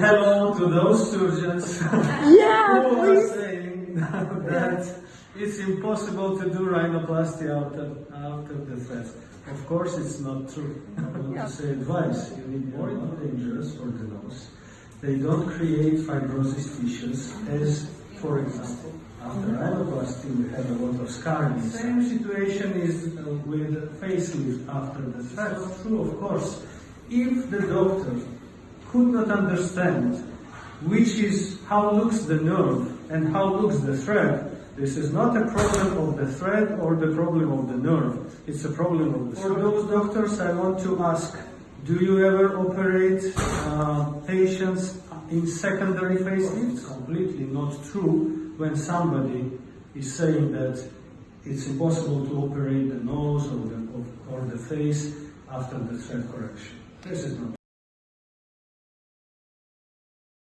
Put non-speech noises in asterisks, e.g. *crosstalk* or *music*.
hello to those surgeons *laughs* Yeah, who are please. saying that it's impossible to do rhinoplasty after, after the thread. Of course, it's not true. I want Yeah. to say advice. You need more dangerous for the nose. They don't create fibrosis tissues as, for example, after rhinoplasty we have a lot of scarring. Same situation is uh, with facelift after the thread. It's true, of course. If the doctor could not understand which is how looks the nerve and how looks the thread, this is not a problem of the thread or the problem of the nerve. It's a problem of the For those doctors, I want to ask, do you ever operate uh, patients in secondary facelift? It's completely not true when somebody is saying that it's impossible to operate the nose or the, or the face after the thread correction. This is not